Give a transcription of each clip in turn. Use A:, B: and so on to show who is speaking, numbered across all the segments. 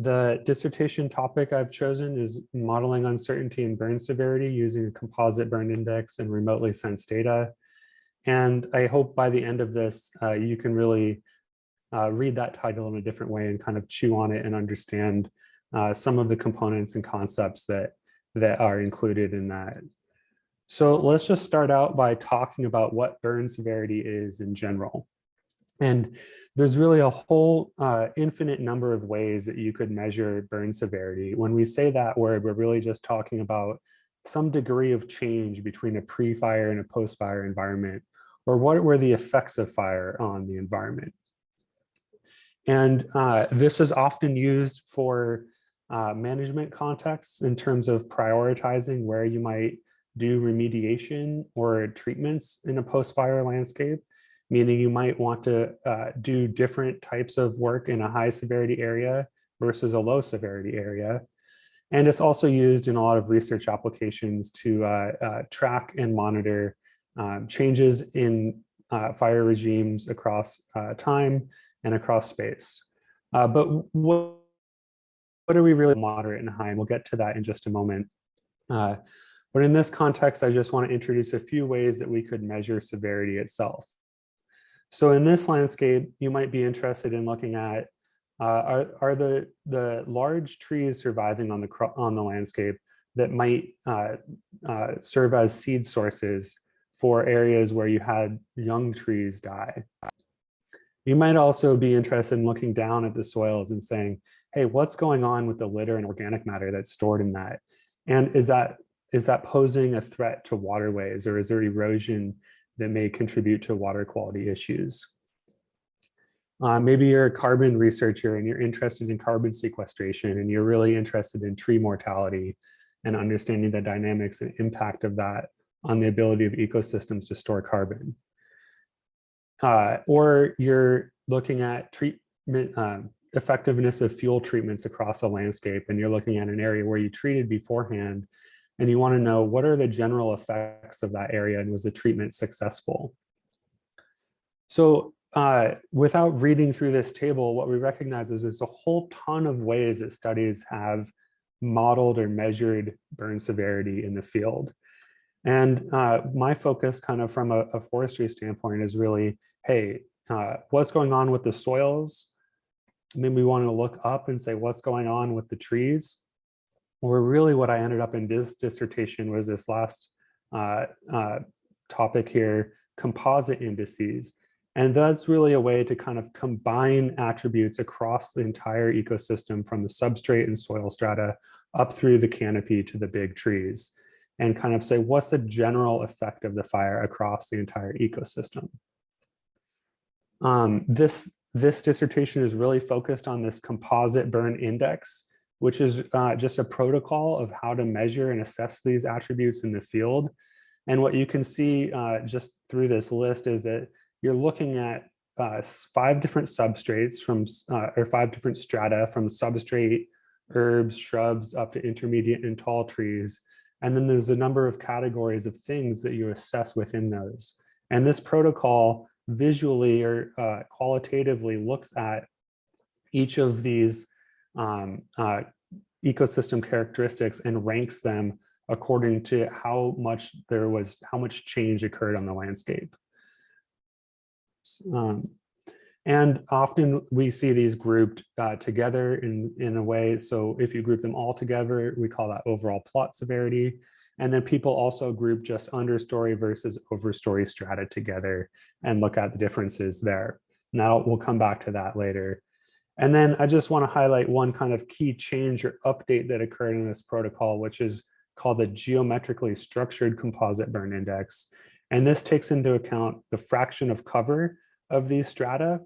A: The dissertation topic I've chosen is modeling uncertainty and burn severity using a composite burn index and remotely sensed data. And I hope by the end of this, uh, you can really uh, read that title in a different way and kind of chew on it and understand uh, some of the components and concepts that, that are included in that. So let's just start out by talking about what burn severity is in general. And there's really a whole uh, infinite number of ways that you could measure burn severity. When we say that word, we're really just talking about some degree of change between a pre-fire and a post-fire environment, or what were the effects of fire on the environment. And uh, this is often used for uh, management contexts in terms of prioritizing where you might do remediation or treatments in a post-fire landscape, meaning you might want to uh, do different types of work in a high severity area versus a low severity area. And it's also used in a lot of research applications to uh, uh, track and monitor um, changes in uh, fire regimes across uh, time and across space. Uh, but what, what are we really moderate and high? And we'll get to that in just a moment. But in this context, I just want to introduce a few ways that we could measure severity itself. So in this landscape, you might be interested in looking at uh, are, are the, the large trees surviving on the, on the landscape that might uh, uh, serve as seed sources for areas where you had young trees die. You might also be interested in looking down at the soils and saying, hey, what's going on with the litter and organic matter that's stored in that? And is that is that posing a threat to waterways or is there erosion that may contribute to water quality issues? Uh, maybe you're a carbon researcher and you're interested in carbon sequestration and you're really interested in tree mortality and understanding the dynamics and impact of that on the ability of ecosystems to store carbon. Uh, or you're looking at treatment uh, effectiveness of fuel treatments across a landscape and you're looking at an area where you treated beforehand and you want to know what are the general effects of that area and was the treatment successful? So uh, without reading through this table, what we recognize is there's a whole ton of ways that studies have modeled or measured burn severity in the field. And uh, my focus kind of from a, a, forestry standpoint is really, hey, uh, what's going on with the soils? Maybe we want to look up and say, what's going on with the trees? Or really what I ended up in this dissertation was this last uh, uh, topic here, composite indices. And that's really a way to kind of combine attributes across the entire ecosystem from the substrate and soil strata up through the canopy to the big trees and kind of say, what's the general effect of the fire across the entire ecosystem? Um, this, this dissertation is really focused on this composite burn index, which is uh, just a protocol of how to measure and assess these attributes in the field. And what you can see uh, just through this list is that you're looking at uh, five different substrates from, uh, or five different strata from substrate, herbs, shrubs, up to intermediate and tall trees. And then there's a number of categories of things that you assess within those. And this protocol visually or uh, qualitatively looks at each of these um, uh, ecosystem characteristics and ranks them according to how much there was, how much change occurred on the landscape. Um, and often we see these grouped uh, together in, in a way. So if you group them all together, we call that overall plot severity. And then people also group just understory versus overstory strata together and look at the differences there. Now we'll come back to that later. And then I just want to highlight one kind of key change or update that occurred in this protocol, which is called the geometrically structured composite burn index. And this takes into account the fraction of cover of these strata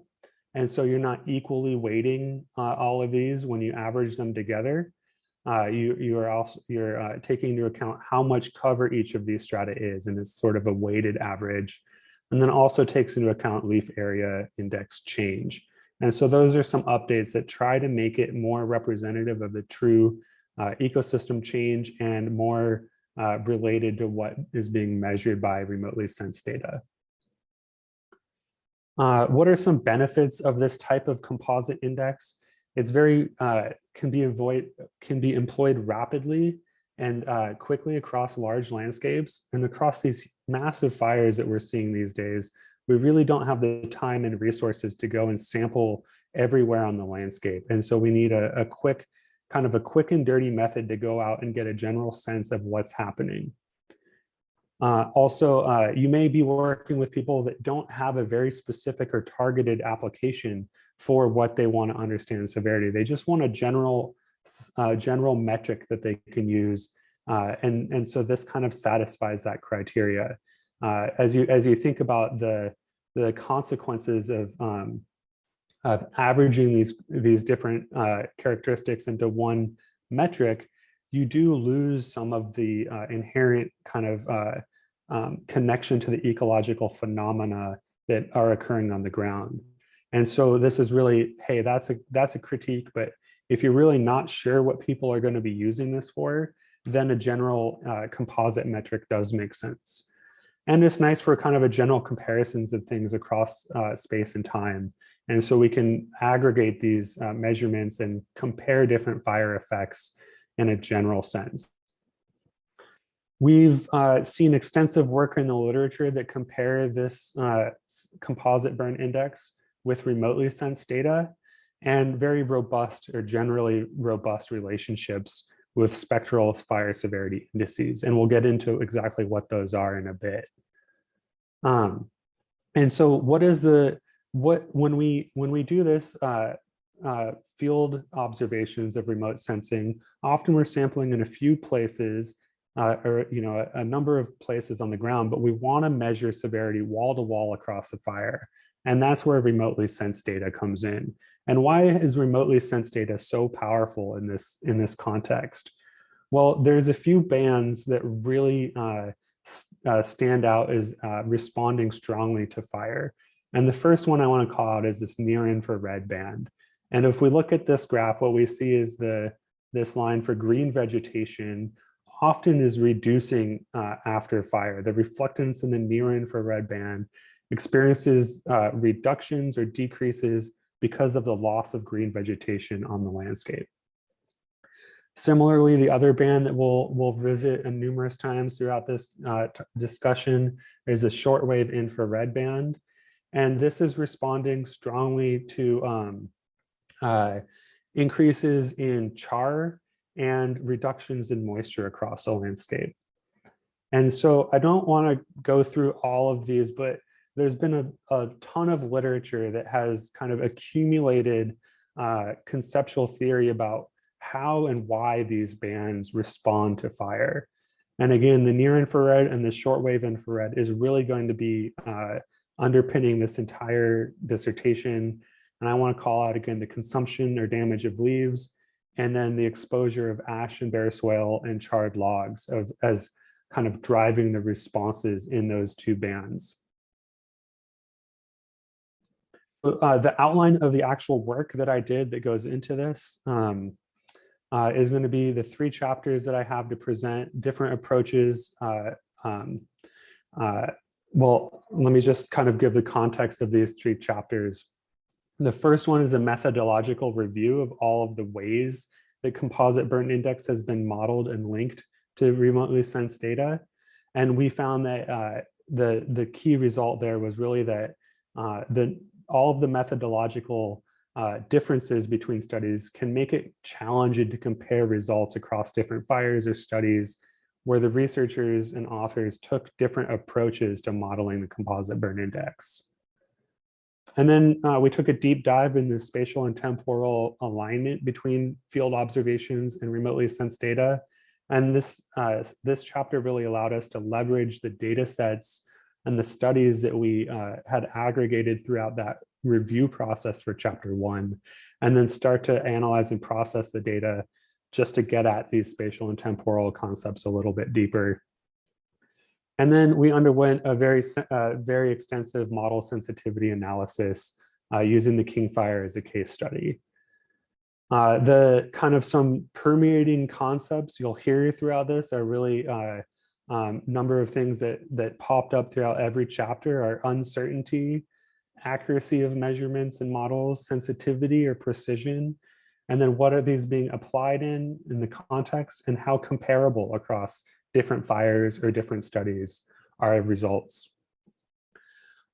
A: and so you're not equally weighting uh, all of these when you average them together. Uh, you, you are also you're uh, taking into account how much cover each of these strata is, and it's sort of a weighted average. And then also takes into account leaf area index change. And so those are some updates that try to make it more representative of the true uh, ecosystem change and more uh, related to what is being measured by remotely sensed data. Uh, what are some benefits of this type of composite index? it's very, uh, can be avoid, can be employed rapidly and uh, quickly across large landscapes and across these massive fires that we're seeing these days, we really don't have the time and resources to go and sample everywhere on the landscape. And so we need a, a quick, kind of a quick and dirty method to go out and get a general sense of what's happening. Uh, also, uh, you may be working with people that don't have a very specific or targeted application for what they want to understand severity. They just want a general, uh, general metric that they can use. Uh, and, and so this kind of satisfies that criteria. Uh, as, you, as you think about the, the consequences of, um, of averaging these, these different uh, characteristics into one metric, you do lose some of the inherent kind of um, connection to the ecological phenomena that are occurring on the ground. And so this is really, hey, that's a that's a critique, but if you're really not sure what people are going to be using this for, then a general uh, composite metric does make sense. And it's nice for kind of a general comparisons of things across uh, space and time. And so we can aggregate these uh, measurements and compare different fire effects in a general sense. We've uh, seen extensive work in the literature that compare this uh, composite burn index with remotely sensed data and very robust or generally robust relationships with spectral fire severity indices. And we'll get into exactly what those are in a bit. Um, and so what is the, what, when we, when we do this, uh, uh, field observations of remote sensing, often we're sampling in a few places uh, or you know a, a, number of places on the ground, but we want to measure severity wall to wall across the fire. And that's where remotely sensed data comes in. And why is remotely sensed data so powerful in this in this context? Well, there's a few bands that really uh, uh, stand out as uh, responding strongly to fire. And the first one I want to call out is this near infrared band. And if we look at this graph, what we see is the this line for green vegetation often is reducing uh, after fire. The reflectance in the near infrared band experiences uh, reductions or decreases because of the loss of green vegetation on the landscape. Similarly, the other band that we'll, we'll visit numerous times throughout this uh, discussion is a shortwave infrared band. And this is responding strongly to um, uh, increases in char and reductions in moisture across the landscape. And so I don't want to go through all of these, but there's been a, a ton of literature that has kind of accumulated uh, conceptual theory about how and why these bands respond to fire. And again, the near infrared and the shortwave infrared is really going to be uh, underpinning this entire dissertation. And I want to call out again the consumption or damage of leaves, and then the exposure of ash and bare soil and charred logs of, as kind of driving the responses in those two bands. Uh, the outline of the actual work that I did that goes into this um, uh, is going to be the three chapters that I have to present different approaches. Uh, um, uh, well, let me just kind of give the context of these three chapters. The first one is a methodological review of all of the ways that composite burn index has been modeled and linked to remotely sensed data. And we found that uh, the, the key result there was really that uh, the, all of the methodological uh, differences between studies can make it challenging to compare results across different fires or studies where the researchers and authors took different approaches to modeling the composite burn index. And then uh, we took a deep dive in the spatial and temporal alignment between field observations and remotely sensed data. And this, uh, this chapter really allowed us to leverage the data sets and the studies that we uh, had aggregated throughout that review process for chapter one, and then start to analyze and process the data just to get at these spatial and temporal concepts a little bit deeper. And then we underwent a very, uh, very extensive model sensitivity analysis uh, using the King Fire as a case study. Uh, the kind of some permeating concepts you'll hear throughout this are really uh, um, number of things that, that popped up throughout every chapter are uncertainty, accuracy of measurements and models, sensitivity or precision, And then what are these being applied in, in the context and how comparable across different fires or different studies are results.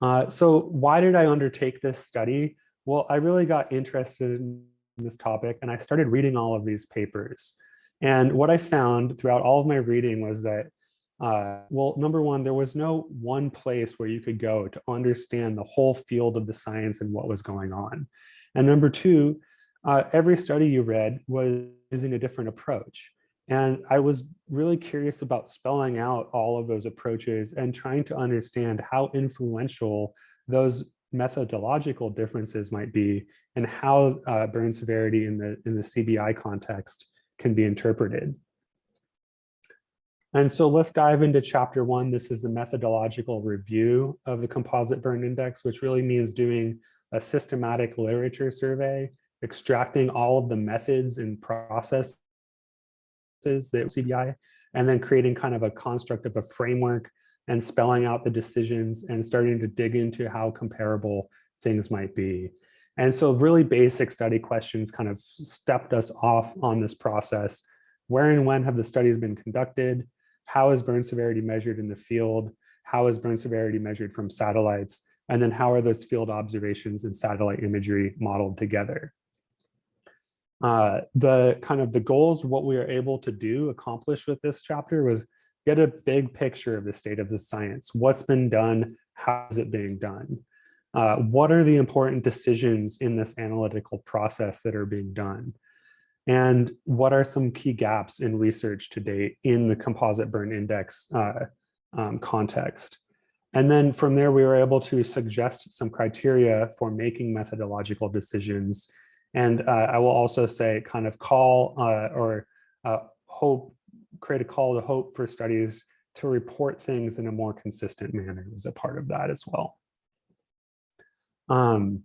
A: Uh, so why did I undertake this study? Well, I really got interested in this topic and I started reading all of these papers. And what I found throughout all of my reading was that, uh, well, number one, there was no one place where you could go to understand the whole field of the science and what was going on. And number two, uh, every study you read was using a different approach. And I was really curious about spelling out all of those approaches and trying to understand how influential those methodological differences might be and how uh, burn severity in the, in the CBI context can be interpreted. And so let's dive into chapter one. This is the methodological review of the composite burn index, which really means doing a systematic literature survey extracting all of the methods and processes that CBI, and then creating kind of a construct of a framework and spelling out the decisions and starting to dig into how comparable things might be. And so really basic study questions kind of stepped us off on this process. Where and when have the studies been conducted? How is burn severity measured in the field? How is burn severity measured from satellites? And then how are those field observations and satellite imagery modeled together? uh, the kind of the goals, what we are able to do, accomplish with this chapter was get a big picture of the state of the science. What's been done? How is it being done? Uh, what are the important decisions in this analytical process that are being done? And what are some key gaps in research to date in the composite burn index uh, um, context? And then from there, we were able to suggest some criteria for making methodological decisions and uh, I will also say kind of call uh, or uh, hope, create a call to hope for studies to report things in a more consistent manner was a part of that as well. Um,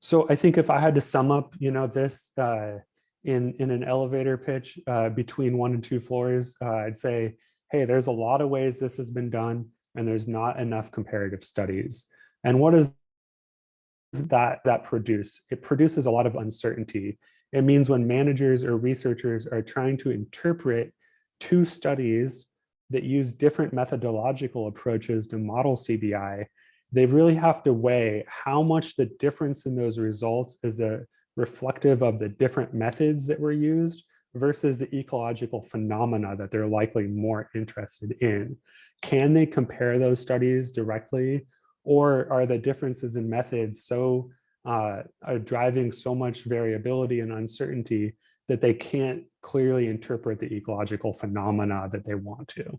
A: so I think if I had to sum up, you know, this uh, in, in an elevator pitch uh, between one and two floors, uh, I'd say, hey, there's a lot of ways this has been done and there's not enough comparative studies. And what is that that produce? It produces a lot of uncertainty. It means when managers or researchers are trying to interpret two studies that use different methodological approaches to model CBI, they really have to weigh how much the difference in those results is a reflective of the different methods that were used versus the ecological phenomena that they're likely more interested in. Can they compare those studies directly or are the differences in methods so uh, are driving so much variability and uncertainty that they can't clearly interpret the ecological phenomena that they want to.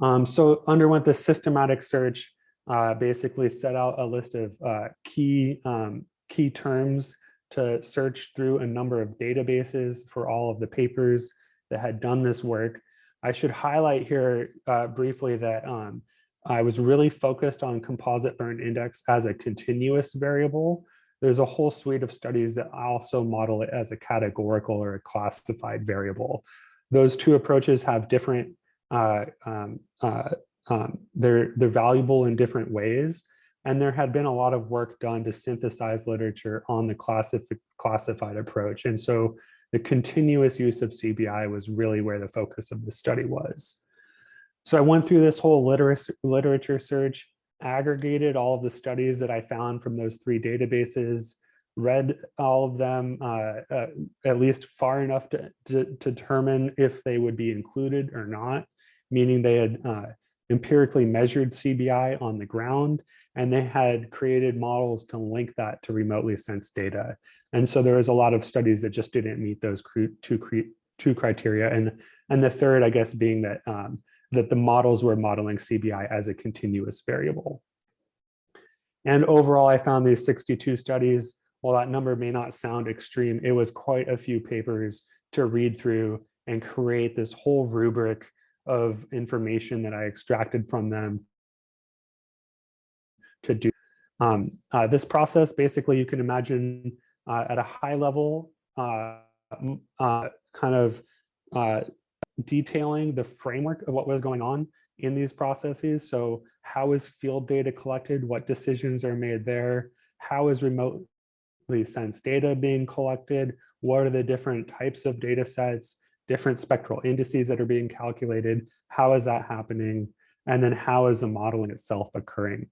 A: Um, so underwent this systematic search, uh, basically set out a list of uh, key, um, key terms to search through a number of databases for all of the papers that had done this work. I should highlight here uh, briefly that um, I was really focused on composite burn index as a continuous variable. There's a whole suite of studies that also model it as a categorical or a classified variable. Those two approaches have different, uh, um, uh, um, they're, they're valuable in different ways. And there had been a lot of work done to synthesize literature on the classif classified approach. And so the continuous use of CBI was really where the focus of the study was. So I went through this whole literature search, aggregated all of the studies that I found from those three databases, read all of them uh, uh, at least far enough to, to, to, determine if they would be included or not, meaning they had uh, empirically measured CBI on the ground and they had created models to link that to remotely sensed data. And so there was a lot of studies that just didn't meet those two, two criteria. And, and the third, I guess, being that um, that the models were modeling CBI as a continuous variable. And overall, I found these 62 studies, while that number may not sound extreme, it was quite a few papers to read through and create this whole rubric of information that I extracted from them to do. Um, uh, this process, basically, you can imagine uh, at a high level, uh, uh kind of uh, detailing the framework of what was going on in these processes. So how is field data collected? What decisions are made there? How is remotely sensed data being collected? What are the different types of data sets, different spectral indices that are being calculated? How is that happening? And then how is the modeling itself occurring?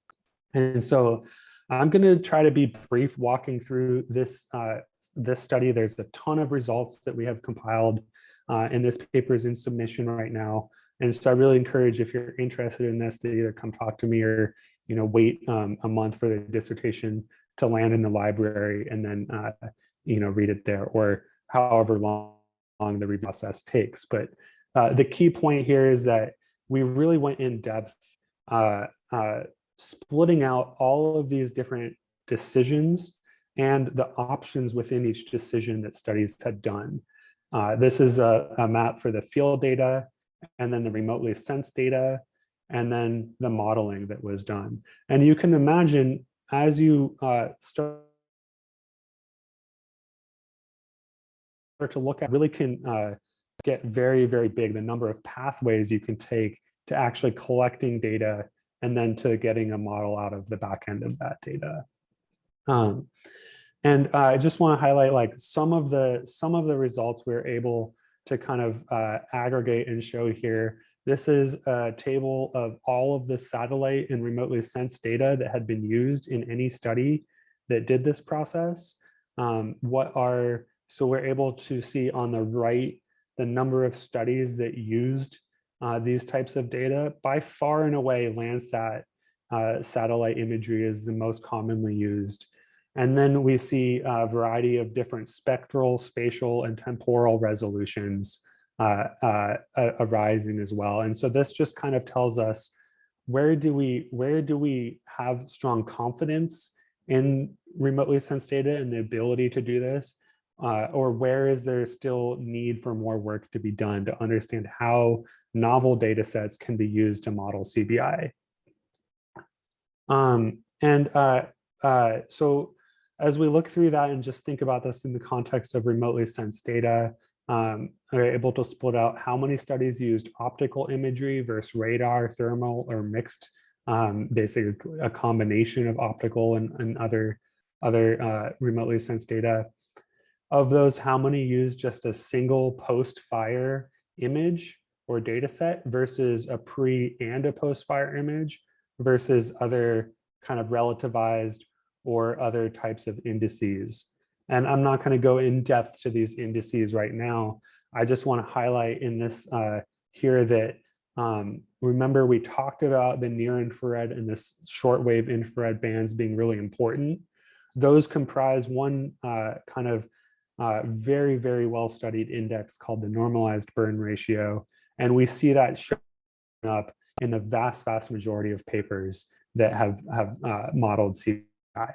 A: And so I'm going to try to be brief walking through this, uh, this study. There's a ton of results that we have compiled uh, and this paper is in submission right now. And so I really encourage if you're interested in this to either come talk to me or you know wait um, a month for the dissertation to land in the library and then uh, you know read it there or however long, long the review process takes. But uh, the key point here is that we really went in depth uh, uh splitting out all of these different decisions and the options within each decision that studies had done. Uh, this is a, a, map for the field data and then the remotely sensed data and then the modeling that was done. And you can imagine as you uh, start to look at really can uh, get very, very big, the number of pathways you can take to actually collecting data and then to getting a model out of the back end of that data. Um, and uh, I just want to highlight like some of the some of the results we're able to kind of uh, aggregate and show here. This is a table of all of the satellite and remotely sensed data that had been used in any study that did this process. Um, what are so we're able to see on the right the number of studies that used uh, these types of data. By far and away, Landsat uh, satellite imagery is the most commonly used. And then we see a variety of different spectral, spatial, and temporal resolutions uh, uh, arising as well. And so this just kind of tells us where do we where do we have strong confidence in remotely sensed data and the ability to do this uh, or where is there still need for more work to be done to understand how novel data sets can be used to model CBI. Um, and uh, uh, so as we look through that and just think about this in the context of remotely sensed data, um, are able to split out how many studies used optical imagery versus radar, thermal, or mixed, um, basically a combination of optical and, and other, other uh, remotely sensed data. Of those, how many use just a single post-fire image or data set versus a pre and a post-fire image versus other kind of relativized or other types of indices. And I'm not going to go in depth to these indices right now. I just want to highlight in this uh, here that um, remember we talked about the near infrared and this shortwave infrared bands being really important. Those comprise one uh, kind of uh, very, very well studied index called the normalized burn ratio. And we see that showing up in the vast, vast majority of papers that have, have uh, modeled CBI.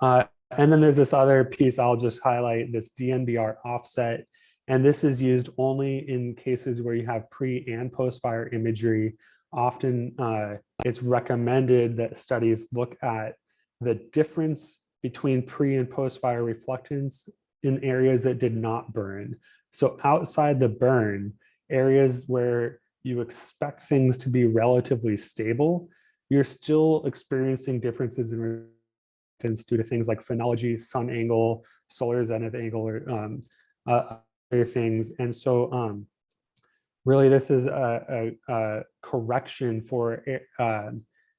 A: Uh, and then there's this other piece I'll just highlight, this DNBR offset. And this is used only in cases where you have pre and post fire imagery. Often uh, it's recommended that studies look at the difference between pre and post fire reflectance in areas that did not burn. So outside the burn, areas where you expect things to be relatively stable, you're still experiencing differences in reflectance due to things like phenology, sun angle, solar zenith angle, or um, uh, other things. And so um, really this is a, a, a correction for uh,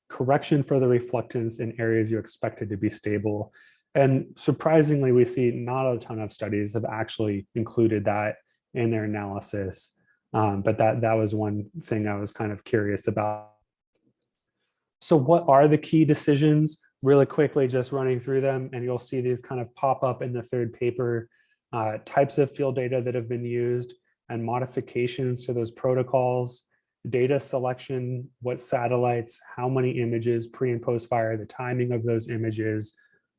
A: correction for the reflectance in areas you expected to be stable. And surprisingly, we see not a ton of studies have actually included that in their analysis. Um, but that, that was one thing I was kind of curious about. So what are the key decisions? Really quickly, just running through them, and you'll see these kind of pop up in the third paper, uh, types of field data that have been used and modifications to those protocols, data selection, what satellites, how many images, pre and post fire, the timing of those images,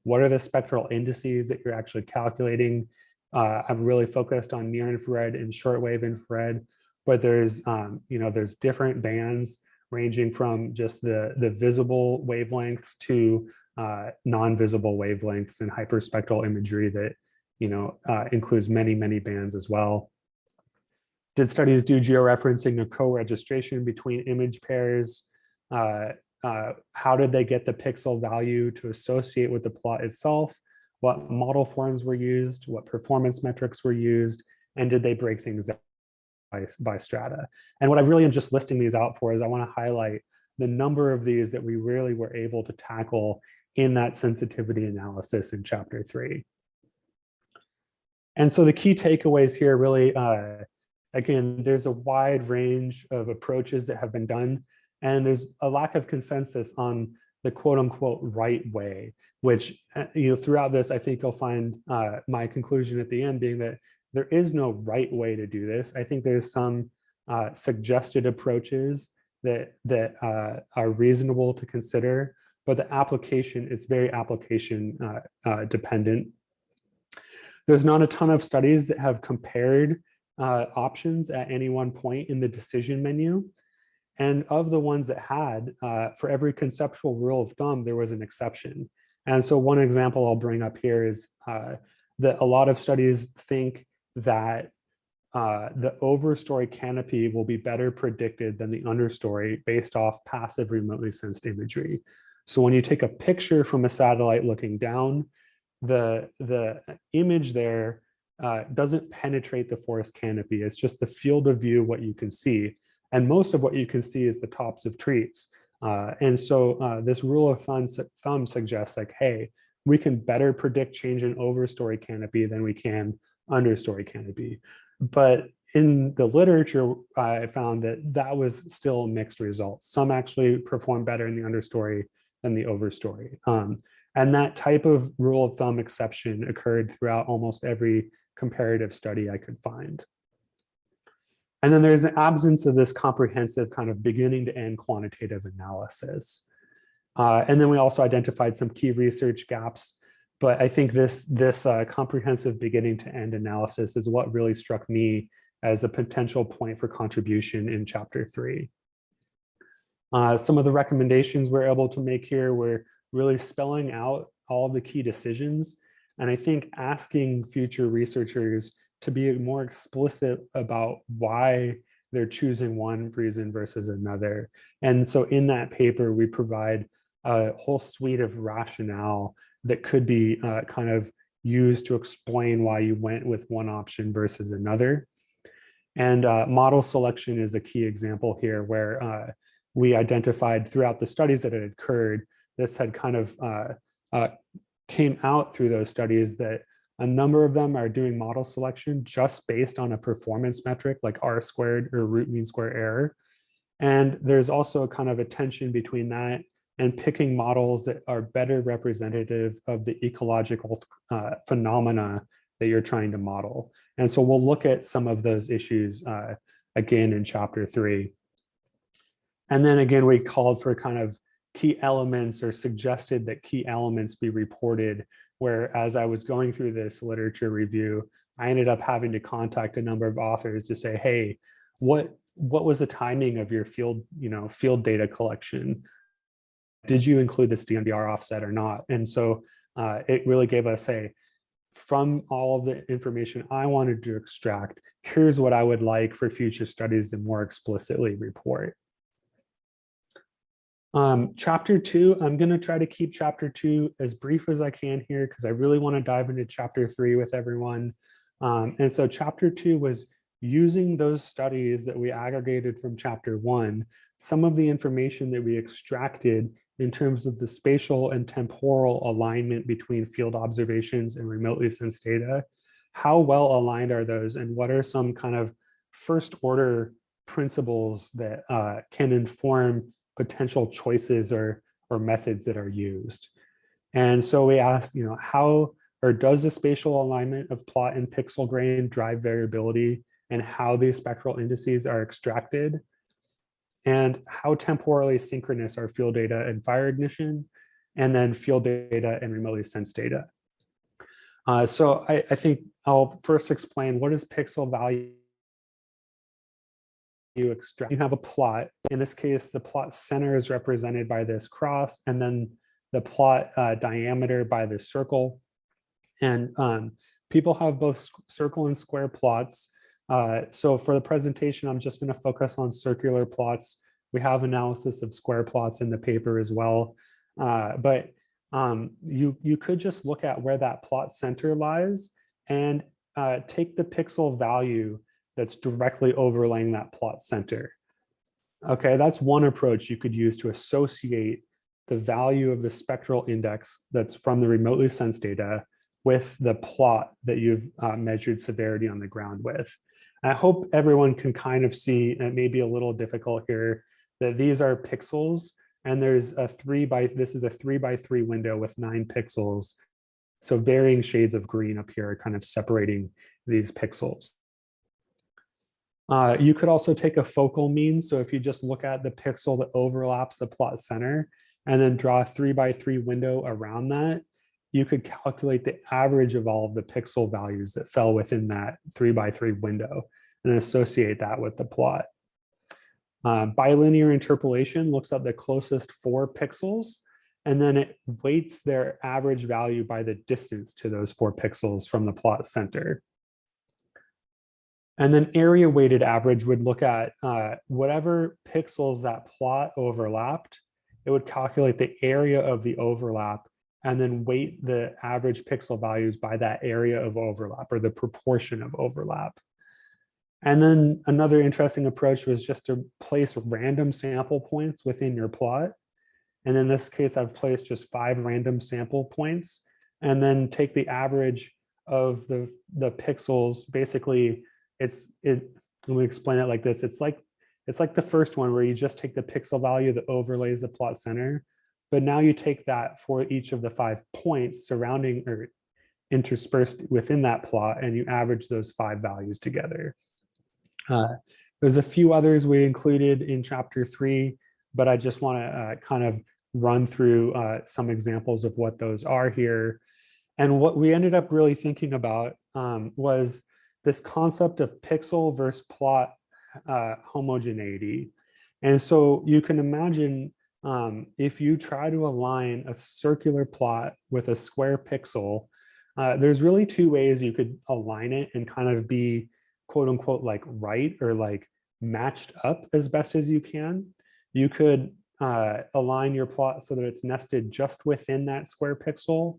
A: what are the spectral indices that you're actually calculating. Uh, I'm really focused on near infrared and shortwave infrared, but there's, um, you know, there's different bands ranging from just the, the visible wavelengths to uh, non-visible wavelengths and hyperspectral imagery that, you know, uh, includes many, many bands as well. Did studies do georeferencing or co-registration between image pairs? Uh, uh, how did they get the pixel value to associate with the plot itself? What model forms were used? What performance metrics were used? And did they break things by, by strata? And what I really am just listing these out for is I want to highlight the number of these that we really were able to tackle in that sensitivity analysis in chapter three. And so the key takeaways here really, uh, again, there's a wide range of approaches that have been done, and there's a lack of consensus on the quote unquote right way, which, uh, you know, throughout this, I think you'll find uh, my conclusion at the end being that there is no right way to do this. I think there's some uh, suggested approaches that, that uh, are reasonable to consider, but the application, it's very application uh, uh, dependent. There's not a ton of studies that have compared uh, options at any one point in the decision menu. And of the ones that had, uh, for every conceptual rule of thumb, there was an exception. And so one example I'll bring up here is uh, that a lot of studies think that uh, the overstory canopy will be better predicted than the understory based off passive remotely sensed imagery. So when you take a picture from a satellite looking down, the, the image there uh, doesn't penetrate the forest canopy. It's just the field of view, what you can see. And most of what you can see is the tops of trees. Uh, and so uh, this rule of thumb, suggests like, hey, we can better predict change in overstory canopy than we can understory canopy. But in the literature, I found that that was still mixed results. Some actually perform better in the understory than the overstory. Um, and that type of rule of thumb exception occurred throughout almost every comparative study I could find. And then there's an absence of this comprehensive kind of beginning to end quantitative analysis. Uh, and then we also identified some key research gaps, but I think this, this uh, comprehensive beginning to end analysis is what really struck me as a potential point for contribution in chapter three. Uh, some of the recommendations we're able to make here were really spelling out all of the key decisions. And I think asking future researchers to be more explicit about why they're choosing one reason versus another. And so in that paper, we provide a whole suite of rationale that could be uh, kind of used to explain why you went with one option versus another. And uh, model selection is a key example here where uh, we identified throughout the studies that had occurred this had kind of uh, uh, came out through those studies that a number of them are doing model selection just based on a performance metric like R squared or root mean square error. And there's also a kind of a tension between that and picking models that are better representative of the ecological uh, phenomena that you're trying to model. And so we'll look at some of those issues uh, again in chapter three. And then again, we called for kind of key elements or suggested that key elements be reported where as I was going through this literature review, I ended up having to contact a number of authors to say, hey, what what was the timing of your field, you know, field data collection? Did you include this DNBR offset or not? And so uh, it really gave us a, from all of the information I wanted to extract, here's what I would like for future studies to more explicitly report. Um, chapter two, I'm going to try to keep chapter two as brief as I can here because I really want to dive into chapter three with everyone. Um, and so chapter two was using those studies that we aggregated from chapter one, some of the information that we extracted in terms of the spatial and temporal alignment between field observations and remotely sensed data. How well aligned are those and what are some kind of first order principles that uh, can inform potential choices or, or methods that are used. And so we asked, you know, how or does the spatial alignment of plot and pixel grain drive variability and how these spectral indices are extracted? And how temporally synchronous are field data and fire ignition, and then field data and remotely sensed data. Uh, so I, I think I'll first explain what is pixel value you extract, you have a plot. In this case, the plot center is represented by this cross and then the plot uh, diameter by the circle. And um, people have both circle and square plots. Uh, so for the presentation, I'm just gonna focus on circular plots We have analysis of square plots in the paper as well. Uh, but um, you, you could just look at where that plot center lies and uh, take the pixel value that's directly overlaying that plot center. Okay, that's one approach you could use to associate the value of the spectral index that's from the remotely sensed data with the plot that you've uh, measured severity on the ground with. I hope everyone can kind of see, it may be a little difficult here, that these are pixels and there's a three by, this is a three by three window with nine pixels. So varying shades of green up here kind of separating these pixels. Uh, you could also take a focal mean. So if you just look at the pixel that overlaps the plot center and then draw a three by three window around that, you could calculate the average of all of the pixel values that fell within that three by three window and associate that with the plot. Uh, bilinear interpolation looks at the closest four pixels and then it weights their average value by the distance to those four pixels from the plot center. And then area weighted average would look at uh, whatever pixels that plot overlapped, it would calculate the area of the overlap and then weight the average pixel values by that area of overlap or the proportion of overlap. And then another interesting approach was just to place random sample points within your plot. And in this case, I've placed just five random sample points and then take the average of the, the pixels. Basically, it's, it, let me explain it like this. It's like, it's like the first one where you just take the pixel value that overlays the plot center but now you take that for each of the five points surrounding or interspersed within that plot and you average those five values together. Uh, there's a few others we included in chapter three, but I just want to uh, kind of run through uh, some examples of what those are here. And what we ended up really thinking about um, was this concept of pixel versus plot uh, homogeneity. And so you can imagine um, if you try to align a circular plot with a square pixel, uh, there's really two ways you could align it and kind of be quote unquote like right or like matched up as best as you can. You could uh, align your plot so that it's nested just within that square pixel,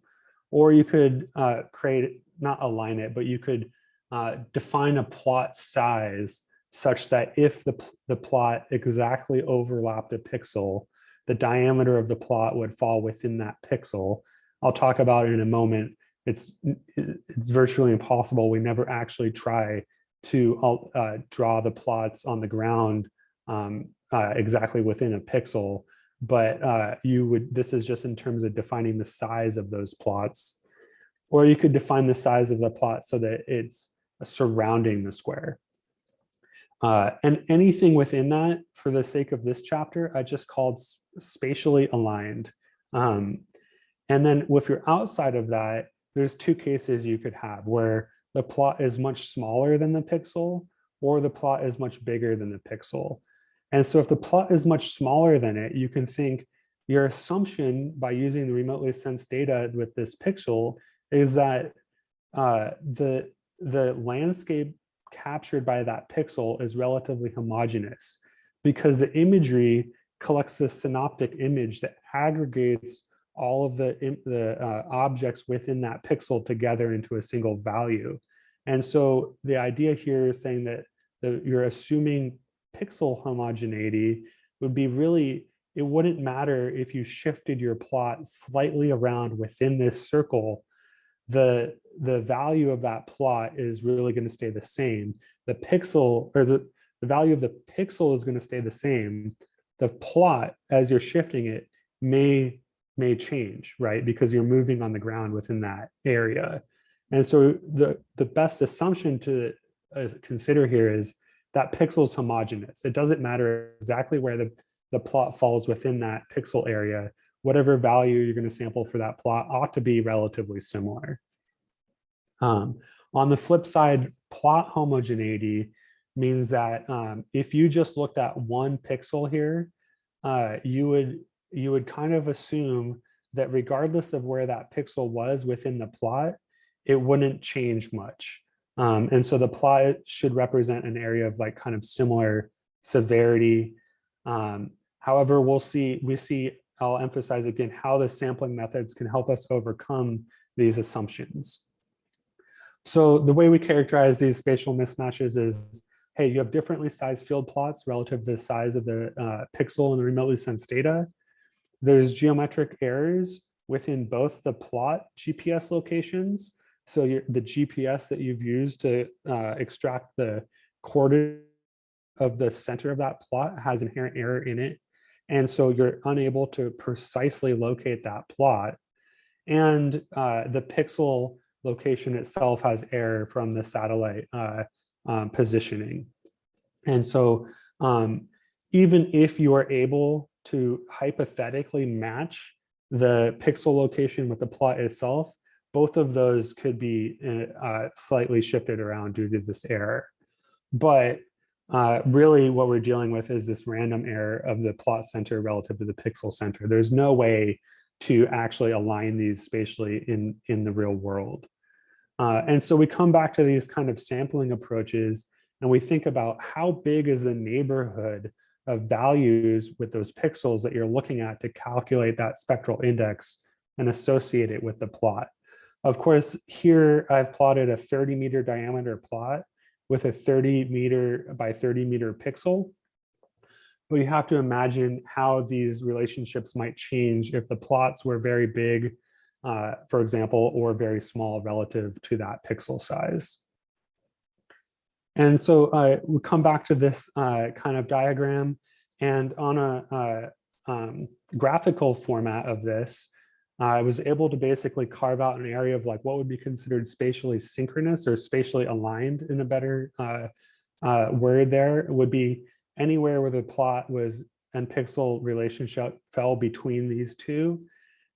A: or you could uh, create, not align it, but you could uh, define a plot size such that if the, the plot exactly overlapped a pixel, the diameter of the plot would fall within that pixel. I'll talk about it in a moment. It's, it's virtually impossible. We never actually try to uh, draw the plots on the ground um, uh, exactly within a pixel, but uh, you would, this is just in terms of defining the size of those plots. Or you could define the size of the plot so that it's surrounding the square. Uh, and anything within that, for the sake of this chapter, I just called spatially aligned. Um, and then if you're outside of that, there's two cases you could have where the plot is much smaller than the pixel or the plot is much bigger than the pixel. And so if the plot is much smaller than it, you can think your assumption by using the remotely sensed data with this pixel is that uh, the, the landscape captured by that pixel is relatively homogeneous because the imagery collects this synoptic image that aggregates all of the, the uh, objects within that pixel together into a single value. And so the idea here is saying that the, you're assuming pixel homogeneity would be really, it wouldn't matter if you shifted your plot slightly around within this circle, the, the value of that plot is really gonna stay the same. The pixel or the, the value of the pixel is gonna stay the same, the plot as you're shifting it may may change, right? Because you're moving on the ground within that area. And so the, the best assumption to uh, consider here is that pixel is homogeneous. It doesn't matter exactly where the, the plot falls within that pixel area. Whatever value you're going to sample for that plot ought to be relatively similar. Um, on the flip side, plot homogeneity means that um, if you just looked at one pixel here, uh, you would you would kind of assume that regardless of where that pixel was within the plot, it wouldn't change much. Um, and so the plot should represent an area of like kind of similar severity. Um, however, we'll see, we see, I'll emphasize again, how the sampling methods can help us overcome these assumptions. So the way we characterize these spatial mismatches is, hey, you have differently sized field plots relative to the size of the uh, pixel and the remotely sensed data. There's geometric errors within both the plot GPS locations. So the GPS that you've used to uh, extract the coordinate of the center of that plot has inherent error in it. And so you're unable to precisely locate that plot. And uh, the pixel location itself has error from the satellite uh, um, positioning. And so um, even if you are able to hypothetically match the pixel location with the plot itself, both of those could be uh, slightly shifted around due to this error. But uh, really what we're dealing with is this random error of the plot center relative to the pixel center. There's no way to actually align these spatially in, in the real world. Uh, and so we come back to these kind of sampling approaches and we think about how big is the neighborhood of values with those pixels that you're looking at to calculate that spectral index and associate it with the plot. Of course, here I've plotted a 30 meter diameter plot with a 30 meter by 30 meter pixel. But you have to imagine how these relationships might change if the plots were very big, uh, for example, or very small relative to that pixel size. And so uh, we come back to this uh, kind of diagram and on a uh, um, graphical format of this, I was able to basically carve out an area of like what would be considered spatially synchronous or spatially aligned in a better uh, uh, word there would be anywhere where the plot was and pixel relationship fell between these two.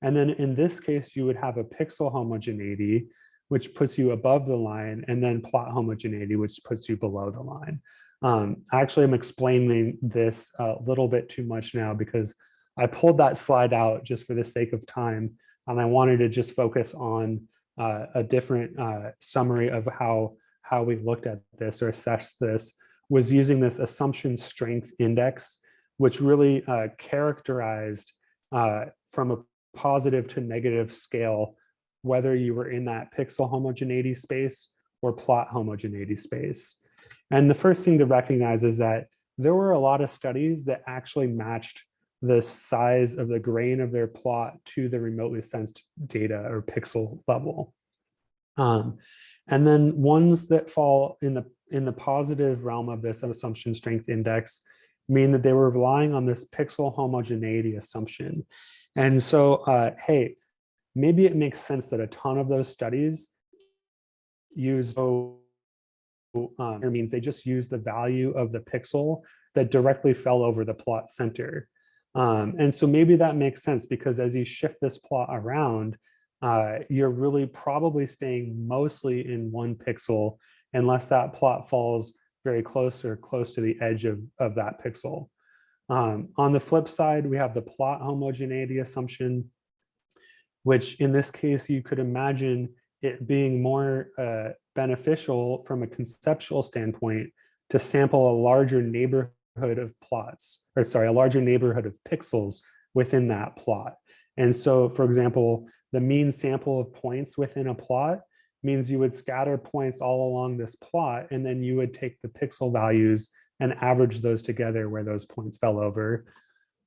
A: And then in this case, you would have a pixel homogeneity which puts you above the line, and then plot homogeneity, which puts you below the line. Um, actually, I'm explaining this a little bit too much now because I pulled that slide out just for the sake of time, and I wanted to just focus on uh, a different uh, summary of how, how we looked at this or assessed this, was using this assumption strength index, which really uh, characterized uh, from a positive to negative scale whether you were in that pixel homogeneity space or plot homogeneity space. And the first thing to recognize is that there were a lot of studies that actually matched the size of the grain of their plot to the remotely sensed data or pixel level. Um, and then ones that fall in the in the positive realm of this assumption strength index mean that they were relying on this pixel homogeneity assumption. And so, uh, hey, maybe it makes sense that a ton of those studies use um, means they just use the value of the pixel that directly fell over the plot center. Um, and so maybe that makes sense because as you shift this plot around, uh, you're really probably staying mostly in one pixel unless that plot falls very close or close to the edge of, of that pixel. Um, on the flip side, we have the plot homogeneity assumption which in this case, you could imagine it being more uh, beneficial from a conceptual standpoint to sample a larger neighborhood of plots, or sorry, a larger neighborhood of pixels within that plot. And so, for example, the mean sample of points within a plot means you would scatter points all along this plot, and then you would take the pixel values and average those together where those points fell over.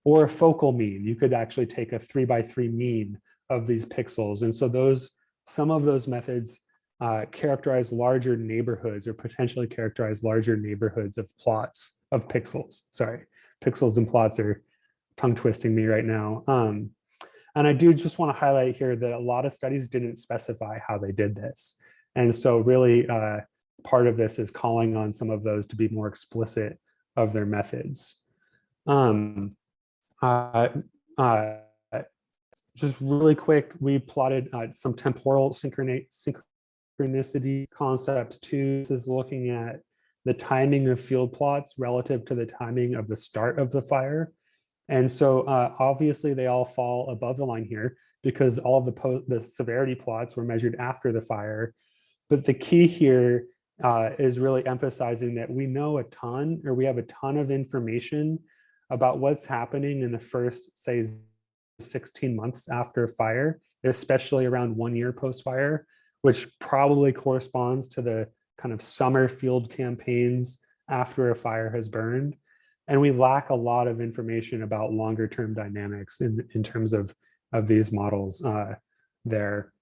A: Or a focal mean, you could actually take a three by three mean of these pixels. And so those, some of those methods uh, characterize larger neighborhoods or potentially characterize larger neighborhoods of plots of pixels. Sorry, pixels and plots are tongue twisting me right now. Um, and I do just want to highlight here that a lot of studies didn't specify how they did this. And so really uh, part of this is calling on some of those to be more explicit of their methods. Um, uh, uh, just really quick, we plotted uh, some temporal synchronicity concepts too. This is looking at the timing of field plots relative to the timing of the start of the fire. And so uh, obviously they all fall above the line here because all of the, the severity plots were measured after the fire. But the key here uh, is really emphasizing that we know a ton or we have a ton of information about what's happening in the first, say, 16 months after a fire, especially around one year post-fire, which probably corresponds to the kind of summer field campaigns after a fire has burned. And we lack a lot of information about longer term dynamics in, in terms of, of these models uh, there.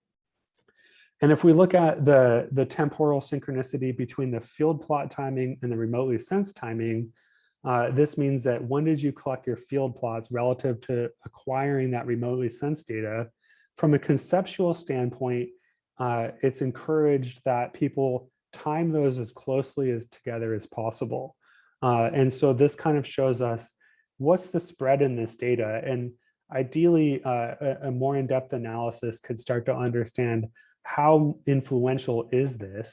A: And if we look at the, the temporal synchronicity between the field plot timing and the remotely sensed timing, uh, this means that when did you collect your field plots relative to acquiring that remotely sensed data? From a conceptual standpoint, uh, it's encouraged that people time those as closely as together as possible. Uh, and so this kind of shows us what's the spread in this data. And ideally, uh, a, a more in-depth analysis could start to understand how influential is this?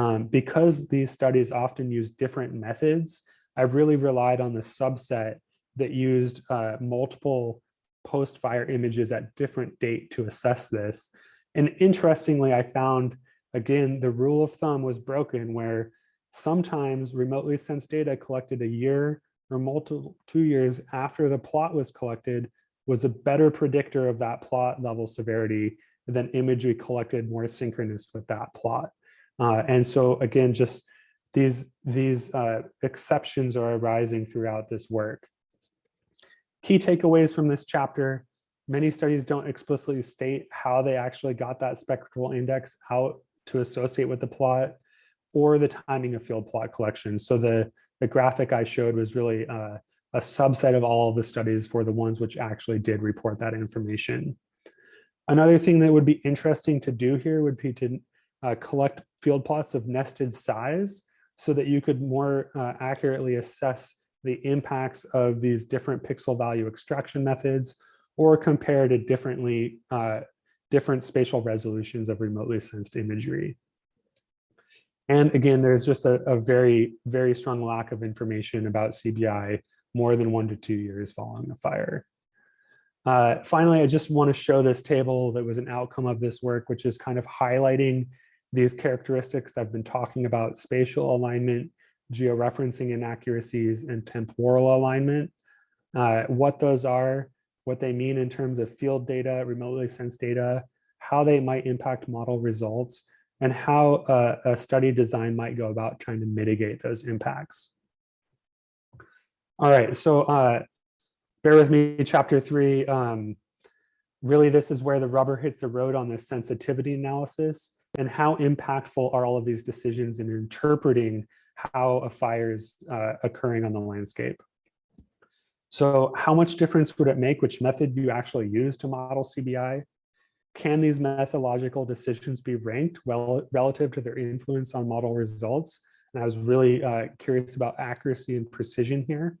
A: Um, because these studies often use different methods, I've really relied on the subset that used uh, multiple post-fire images at different date to assess this. And interestingly, I found, again, the rule of thumb was broken where sometimes remotely sensed data collected a year or multiple two years after the plot was collected was a better predictor of that plot level severity than imagery collected more synchronous with that plot. Uh, and so again, just these, these uh, exceptions are arising throughout this work. Key takeaways from this chapter, many studies don't explicitly state how they actually got that spectral index out to associate with the plot or the timing of field plot collection. So the, the graphic I showed was really uh, a subset of all of the studies for the ones which actually did report that information. Another thing that would be interesting to do here would be to uh, collect field plots of nested size so that you could more uh, accurately assess the impacts of these different pixel value extraction methods or compare to differently uh, different spatial resolutions of remotely sensed imagery. And again, there's just a, a, very, very strong lack of information about CBI more than one to two years following a fire. Uh, finally, I just want to show this table that was an outcome of this work, which is kind of highlighting these characteristics I've been talking about, spatial alignment, georeferencing inaccuracies, and temporal alignment. Uh, what those are, what they mean in terms of field data, remotely sensed data, how they might impact model results, and how uh, a study design might go about trying to mitigate those impacts. All right, so uh, bear with me, chapter three. Um, really, this is where the rubber hits the road on this sensitivity analysis and how impactful are all of these decisions in interpreting how a fire is uh, occurring on the landscape. So how much difference would it make which method you actually use to model CBI? Can these methodological decisions be ranked well relative to their influence on model results? And I was really uh, curious about accuracy and precision here.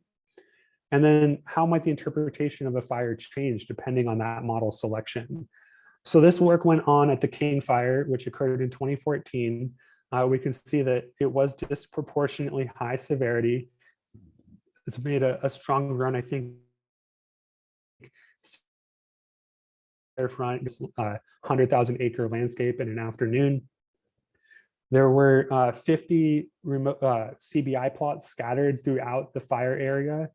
A: And then how might the interpretation of a fire change depending on that model selection? So this work went on at the King Fire, which occurred in 2014. Uh, we can see that it was disproportionately high severity. It's made a, a strong run, I think, front, uh, 100,000 acre landscape in an afternoon. There were uh, 50 remote uh, CBI plots scattered throughout the fire area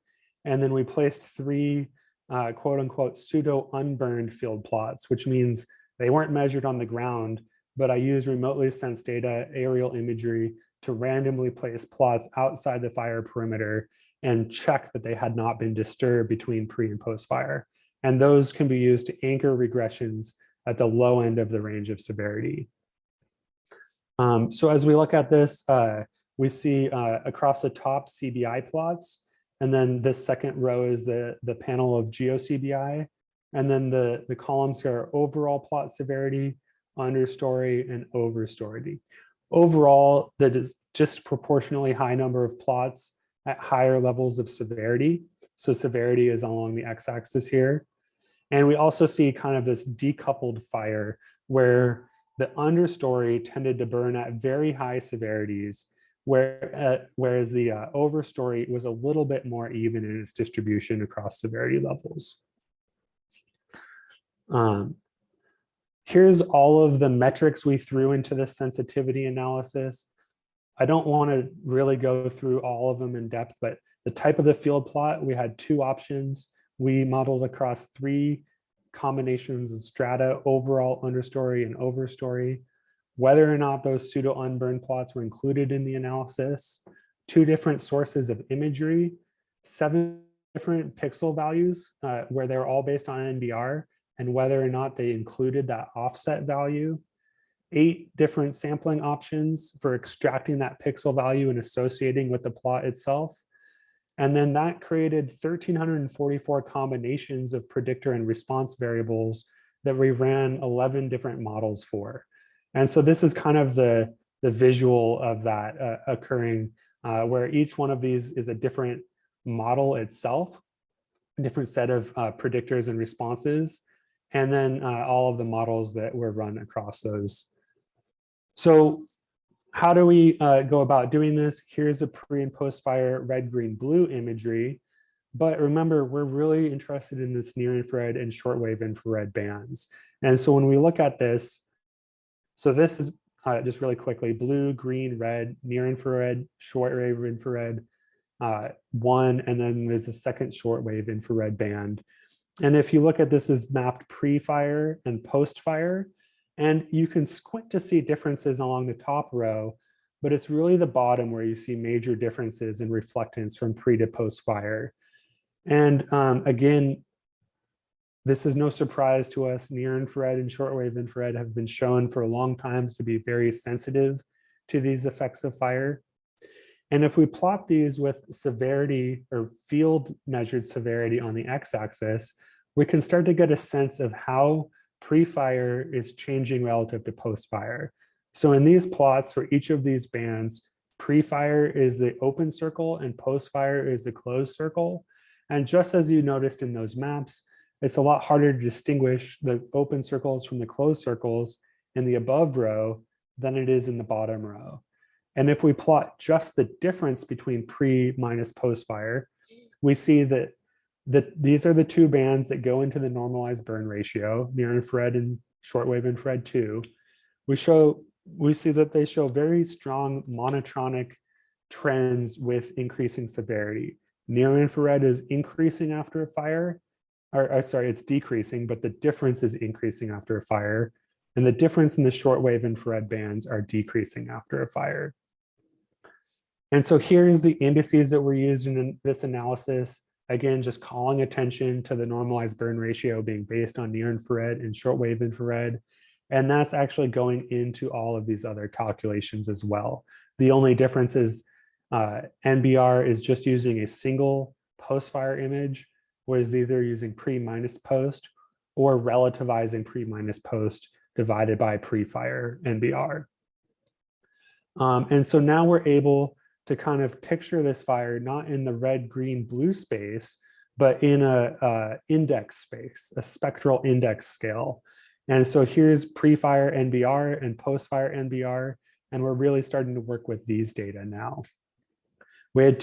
A: and then we placed three uh, quote unquote pseudo unburned field plots, which means they weren't measured on the ground, but I used remotely sensed data, aerial imagery to randomly place plots outside the fire perimeter and check that they had not been disturbed between pre and post fire. And those can be used to anchor regressions at the low end of the range of severity. Um, so as we look at this, uh, we see uh, across the top CBI plots, and then this second row is the, the panel of GeoCBI. And then the, the columns here are overall plot severity, understory, and overstory. Overall, just proportionally high number of plots at higher levels of severity. So severity is along the x-axis here. And we also see kind of this decoupled fire where the understory tended to burn at very high severities where, uh, whereas the uh, overstory was a little bit more even in its distribution across severity levels. Um, here's all of the metrics we threw into this sensitivity analysis. I don't want to really go through all of them in depth, but the type of the field plot, we had two options. We modeled across three combinations of strata, overall, understory, and overstory. Whether or not those pseudo unburned plots were included in the analysis, two different sources of imagery, seven different pixel values uh, where they're all based on NBR and whether or not they included that offset value, eight different sampling options for extracting that pixel value and associating with the plot itself. And then that created 1,344 combinations of predictor and response variables that we ran 11 different models for. And so this is kind of the, the visual of that uh, occurring uh, where each one of these is a different model itself, a different set of uh, predictors and responses, and then uh, all of the models that were run across those. So how do we uh, go about doing this? Here's a pre and post fire red, green, blue imagery. But remember, we're really interested in this near infrared and shortwave infrared bands. And so when we look at this, so this is uh, just really quickly, blue, green, red, near infrared, shortwave infrared, uh, one, and then there's a second shortwave infrared band. And if you look at this as mapped pre-fire and post-fire, and you can squint to see differences along the top row, but it's really the bottom where you see major differences in reflectance from pre to post fire. And um, again, this is no surprise to us. Near infrared and shortwave infrared have been shown for a long time to be very sensitive to these effects of fire. And if we plot these with severity or field measured severity on the x-axis, we can start to get a sense of how pre-fire is changing relative to post-fire. So in these plots for each of these bands, pre-fire is the open circle and post-fire is the closed circle. And just as you noticed in those maps, it's a lot harder to distinguish the open circles from the closed circles in the above row than it is in the bottom row. And if we plot just the difference between pre minus post fire, we see that that these are the two bands that go into the normalized burn ratio, near infrared and shortwave infrared 2. We show we see that they show very strong monotonic trends with increasing severity. Near infrared is increasing after a fire, or, or sorry, it's decreasing, but the difference is increasing after a fire. And the difference in the shortwave infrared bands are decreasing after a fire. And so here's the indices that were used in this analysis. Again, just calling attention to the normalized burn ratio being based on near infrared and shortwave infrared. And that's actually going into all of these other calculations as well. The only difference is uh, NBR is just using a single post-fire image, whereas either using pre minus post or relativizing pre minus post divided by pre-fire NBR. Um, and so now we're able to kind of picture this fire not in the red, green, blue space, but in a, a index space, a spectral index scale. And so here's pre-fire NBR and post-fire NBR, and we're really starting to work with these data now. We had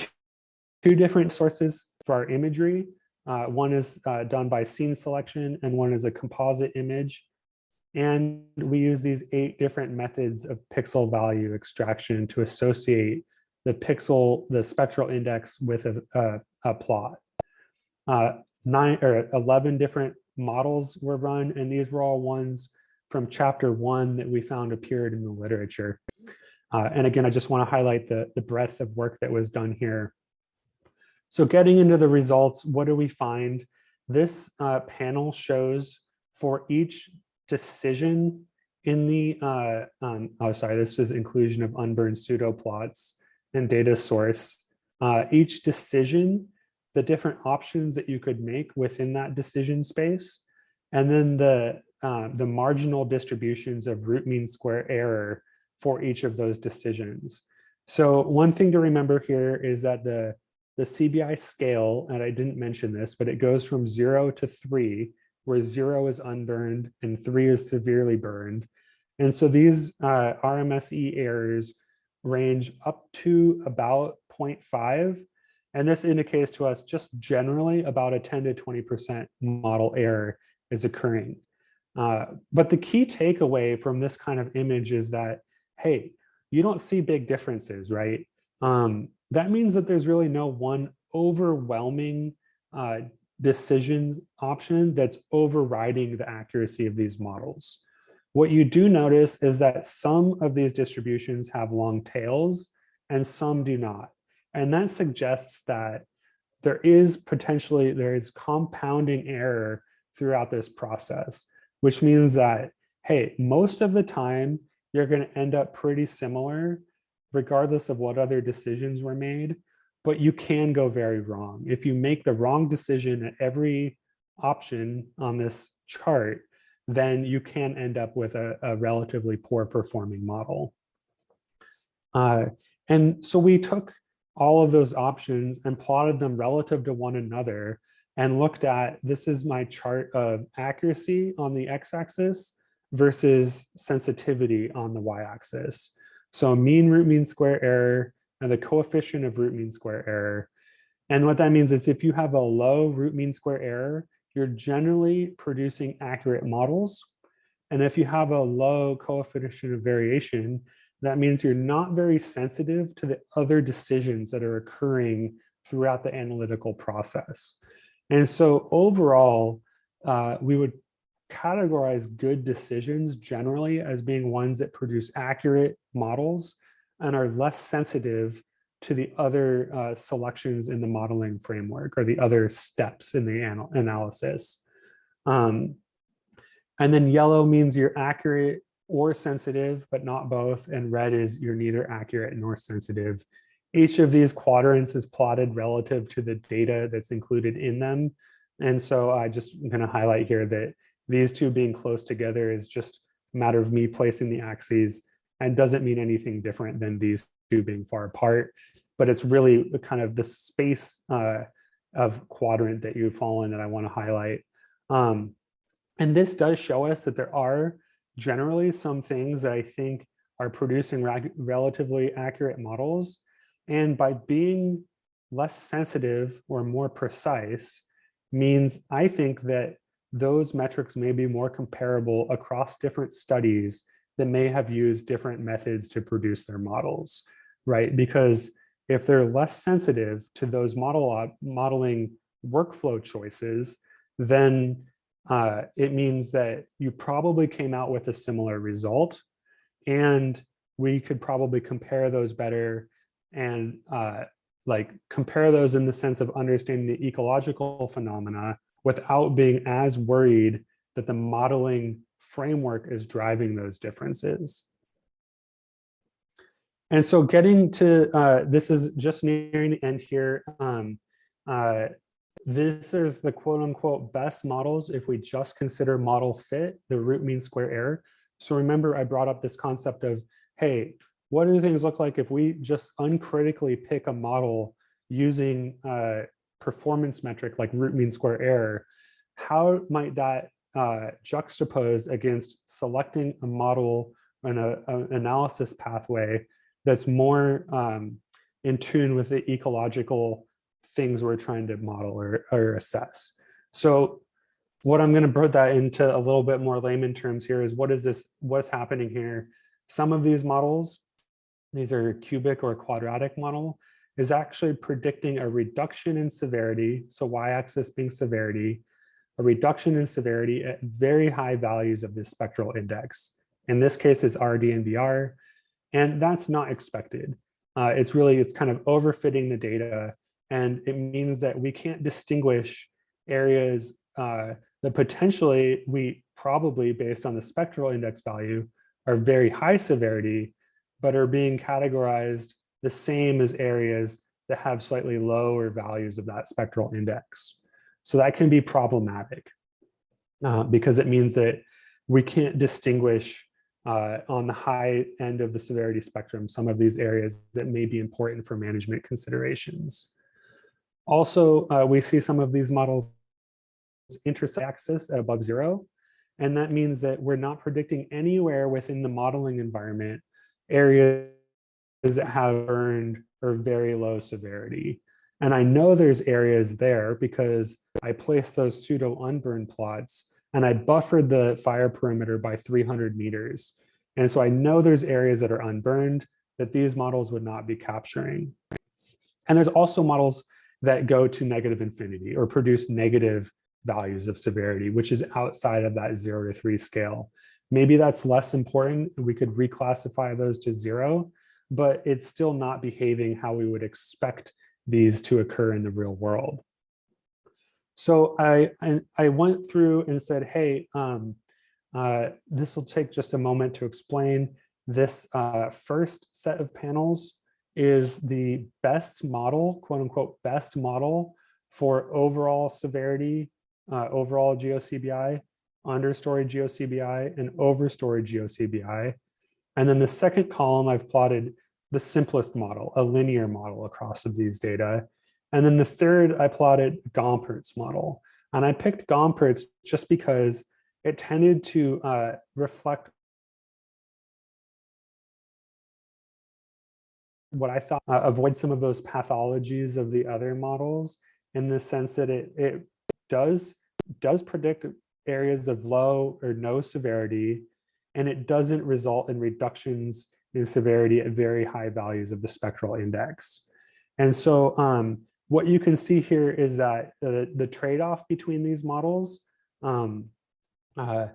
A: two, different sources for our imagery. Uh, one is uh, done by scene selection and one is a composite image. And we use these eight different methods of pixel value extraction to associate the pixel, the spectral index with a, a, a plot. Uh, nine or 11 different models were run, and these were all ones from chapter one that we found appeared in the literature. Uh, and again, I just want to highlight the, the breadth of work that was done here. So getting into the results, what do we find? This uh, panel shows for each decision in the, uh, um, oh, sorry, this is inclusion of unburned pseudo plots and data source. Uh, each decision, the different options that you could make within that decision space, and then the, uh, the marginal distributions of root mean square error for each of those decisions. So one thing to remember here is that the, the CBI scale, and I didn't mention this, but it goes from zero to three, where zero is unburned and three is severely burned. And so these uh, RMSE errors range up to about 0.5. And this indicates to us just generally about a 10 to 20% model error is occurring. Uh, but the key takeaway from this kind of image is that, hey, you don't see big differences, right? Um, that means that there's really no one overwhelming uh, decision option that's overriding the accuracy of these models. What you do notice is that some of these distributions have long tails and some do not. And that suggests that there is potentially, there is compounding error throughout this process, which means that, hey, most of the time, you're gonna end up pretty similar regardless of what other decisions were made, but you can go very wrong. If you make the wrong decision at every option on this chart, then you can end up with a, a relatively poor performing model. Uh, and so we took all of those options and plotted them relative to one another and looked at, this is my chart of accuracy on the x-axis versus sensitivity on the y-axis. So mean root mean square error and the coefficient of root mean square error. And what that means is if you have a low root mean square error, you're generally producing accurate models. And if you have a low coefficient of variation, that means you're not very sensitive to the other decisions that are occurring throughout the analytical process. And so overall, uh, we would categorize good decisions generally as being ones that produce accurate models and are less sensitive to the other uh, selections in the modeling framework or the other steps in the anal analysis. Um, and then yellow means you're accurate or sensitive, but not both. And red is you're neither accurate nor sensitive. Each of these quadrants is plotted relative to the data that's included in them. And so I just am going to highlight here that these two being close together is just a matter of me placing the axes and doesn't mean anything different than these two being far apart, but it's really the kind of the space uh, of quadrant that you fall in that I want to highlight. Um, and this does show us that there are generally some things that I think are producing relatively accurate models. And by being less sensitive or more precise means I think that those metrics may be more comparable across different studies that may have used different methods to produce their models, right? Because if they're less sensitive to those model modeling workflow choices, then uh, it means that you probably came out with a similar result and we could probably compare those better and uh, like compare those in the sense of understanding the ecological phenomena without being as worried that the modeling framework is driving those differences. And so getting to, uh, this is just nearing the end here. Um, uh, this is the quote unquote best models if we just consider model fit, the root mean square error. So remember I brought up this concept of, hey, what do things look like if we just uncritically pick a model using a performance metric like root mean square error? How might that uh, juxtapose against selecting a model and an analysis pathway that's more um, in tune with the ecological things we're trying to model or, or assess. So what I'm going to put that into a little bit more layman terms here is what is this, what's happening here? Some of these models, these are cubic or quadratic model, is actually predicting a reduction in severity, so y-axis being severity, a reduction in severity at very high values of the spectral index. In this case, is RDNBR, and that's not expected. Uh, it's really, it's kind of overfitting the data and it means that we can't distinguish areas uh, that potentially we probably based on the spectral index value are very high severity, but are being categorized the same as areas that have slightly lower values of that spectral index. So that can be problematic uh, because it means that we can't distinguish uh, on the high end of the severity spectrum some of these areas that may be important for management considerations. Also, uh, we see some of these models intersect axis at above zero. And that means that we're not predicting anywhere within the modeling environment areas that have earned or very low severity. And I know there's areas there because I placed those pseudo unburned plots and I buffered the fire perimeter by 300 meters. And so I know there's areas that are unburned. that these models would not be capturing. And there's also models that go to negative infinity or produce negative values of severity, which is outside of that zero to three scale. Maybe that's less important. We could reclassify those to zero, but it's still not behaving how we would expect these to occur in the real world. So I, I, I went through and said, hey, um, uh, this will take just a moment to explain. This uh, first set of panels is the best model, quote unquote, best model for overall severity, uh, overall GeoCBI, understory GeoCBI, and overstory GeoCBI. And then the second column, I've plotted the simplest model, a linear model across of these data. And then the third, I plotted Gompertz model. And I picked Gompertz just because it tended to uh, reflect what I thought, uh, avoid some of those pathologies of the other models in the sense that it, it does, does predict areas of low or no severity, and it doesn't result in reductions in severity at very high values of the spectral index. And so um, what you can see here is that the, the trade-off between these models um, uh,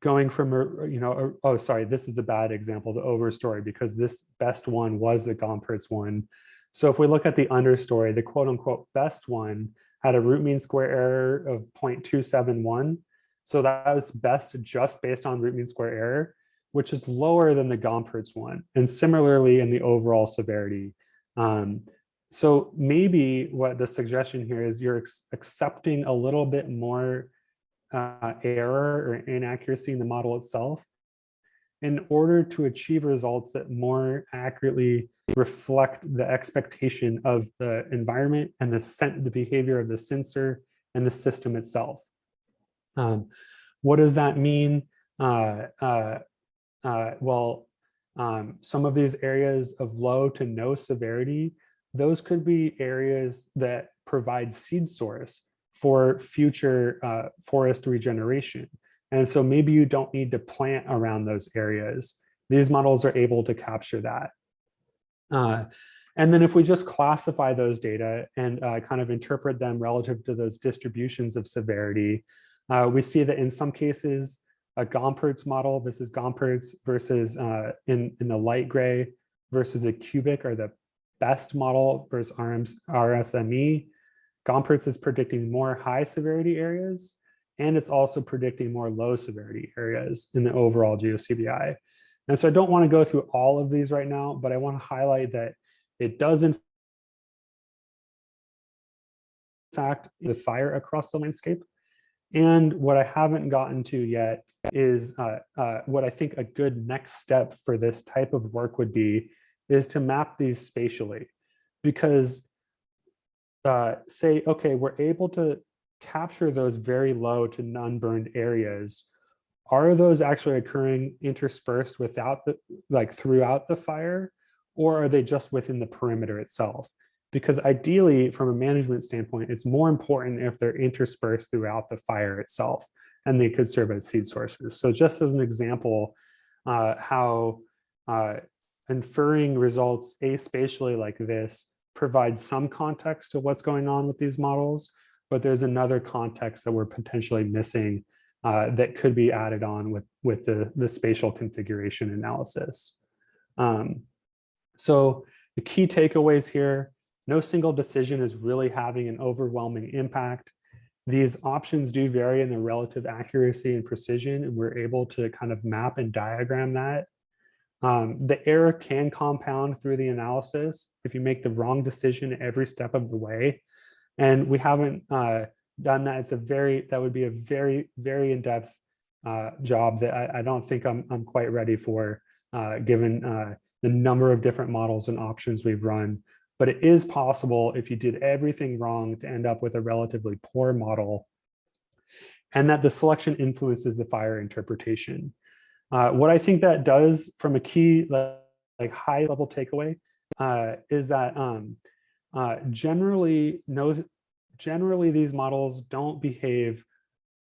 A: going from, you know, oh, sorry, this is a bad example, the overstory, because this best one was the Gompertz one. So if we look at the understory, the quote unquote best one had a root mean square error of 0.271. So that was best just based on root mean square error, which is lower than the Gompertz one. And similarly in the overall severity. Um, so maybe what the suggestion here is you're accepting a little bit more uh, error or inaccuracy in the model itself in order to achieve results that more accurately reflect the expectation of the environment and the, the behavior of the sensor and the system itself. Um, what does that mean? Uh, uh, uh, well, um, some of these areas of low to no severity, those could be areas that provide seed source for future uh, forest regeneration. And so maybe you don't need to plant around those areas. These models are able to capture that. Uh, and then if we just classify those data and uh, kind of interpret them relative to those distributions of severity, uh, we see that in some cases, a Gompertz model, this is Gompertz versus uh, in, in the light gray versus a cubic or the best model versus RMS, RSME. Gompertz is predicting more high severity areas, and it's also predicting more low severity areas in the overall GeoCBI. And so I don't want to go through all of these right now, but I want to highlight that it does in fact the fire across the landscape. And what I haven't gotten to yet is uh, uh, what I think a good next step for this type of work would be is to map these spatially because uh, say, okay, we're able to capture those very low to non-burned areas. Are those actually occurring interspersed without the, like throughout the fire, or are they just within the perimeter itself? Because ideally, from a management standpoint, it's more important if they're interspersed throughout the fire itself, and they could serve as seed sources. So just as an example, uh, how uh, inferring results aspatially like this provides some context to what's going on with these models, but there's another context that we're potentially missing uh, that could be added on with, with the, the spatial configuration analysis. Um, so the key takeaways here, no single decision is really having an overwhelming impact. These options do vary in their relative accuracy and precision, and we're able to kind of map and diagram that um, the error can compound through the analysis if you make the wrong decision every step of the way. And we haven't uh, done that. It's a very, that would be a very, very in-depth uh, job that I, I, don't think I'm, I'm quite ready for, uh, given uh, the number of different models and options we've run. But it is possible if you did everything wrong to end up with a relatively poor model and that the selection influences the fire interpretation. Uh, what I think that does from a key like, high level takeaway uh, is that um, uh, generally no, generally these models don't behave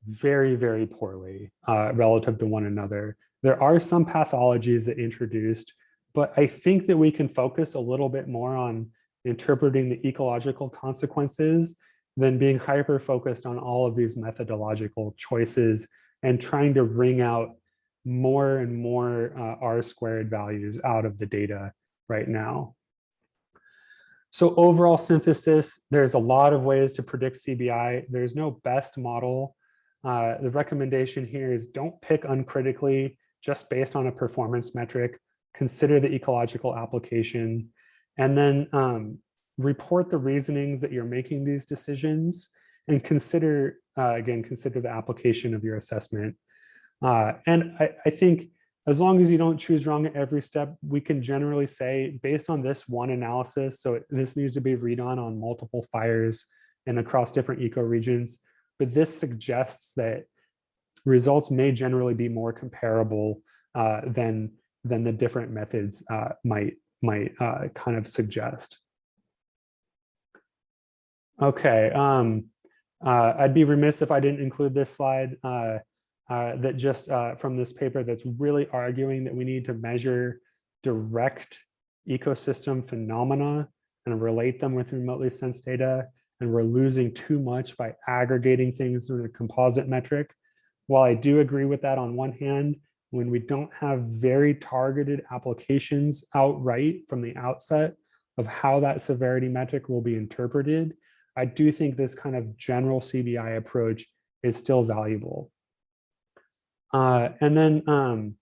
A: very, very poorly uh, relative to one another. There are some pathologies that introduced but I think that we can focus a little bit more on interpreting the ecological consequences than being hyper focused on all of these methodological choices and trying to wring out more and more uh, R squared values out of the data right now. So overall synthesis, there's a lot of ways to predict CBI. There's no best model. Uh, the recommendation here is don't pick uncritically just based on a performance metric. Consider the ecological application and then um, report the reasonings that you're making these decisions and consider, uh, again, consider the application of your assessment. Uh, and I, I think as long as you don't choose wrong at every step, we can generally say based on this one analysis, so this needs to be redone on multiple fires and across different ecoregions, but this suggests that results may generally be more comparable uh, than, than the different methods uh, might, might uh, kind of suggest. Okay, um, uh, I'd be remiss if I didn't include this slide uh, that just uh, from this paper that's really arguing that we need to measure direct ecosystem phenomena and relate them with remotely sensed data. And we're losing too much by aggregating things through a composite metric. While I do agree with that on one hand, when we don't have very targeted applications outright from the outset of how that severity metric will be interpreted, I do think this kind of general CBI approach is still valuable. Uh, and then um,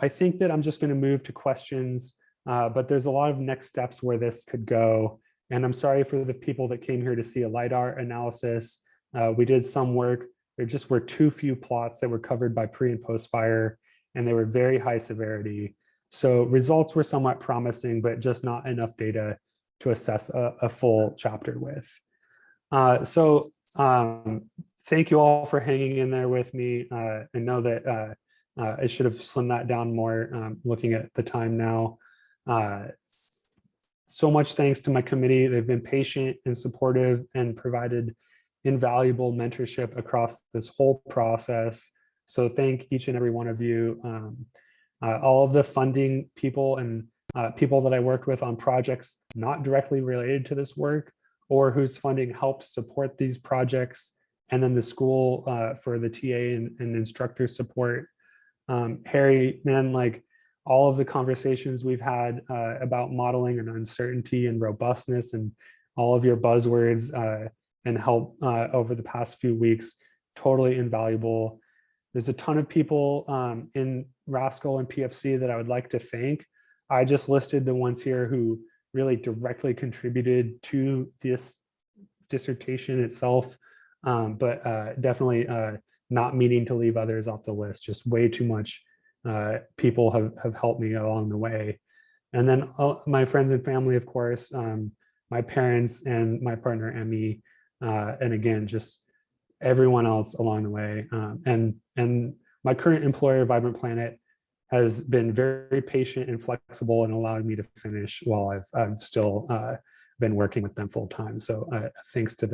A: I think that I'm just going to move to questions, uh, but there's a lot of next steps where this could go. And I'm sorry for the people that came here to see a LiDAR analysis. Uh, we did some work. There just were too few plots that were covered by pre and post fire, and they were very high severity. So results were somewhat promising, but just not enough data to assess a, a full chapter with. Uh, so um, thank you all for hanging in there with me. Uh, I know that uh, uh, I should have slimmed that down more um, looking at the time now. Uh, so much thanks to my committee. They've been patient and supportive and provided invaluable mentorship across this whole process. So thank each and every one of you. Um, uh, all of the funding people and uh, people that I worked with on projects not directly related to this work or whose funding helped support these projects and then the school uh, for the TA and, and instructor support. Um, Harry, man, like all of the conversations we've had uh, about modeling and uncertainty and robustness and all of your buzzwords uh, and help uh, over the past few weeks, totally invaluable. There's a ton of people um, in Rascal and PFC that I would like to thank. I just listed the ones here who really directly contributed to this dissertation itself um, but uh, definitely uh, not meaning to leave others off the list. Just way too much uh, people have, have helped me along the way. And then uh, my friends and family, of course, um, my parents and my partner, Emmy, uh, and again, just everyone else along the way. Um, and, and my current employer, Vibrant Planet, has been very patient and flexible and allowed me to finish while I've, I've still uh, been working with them full time. So thanks to them.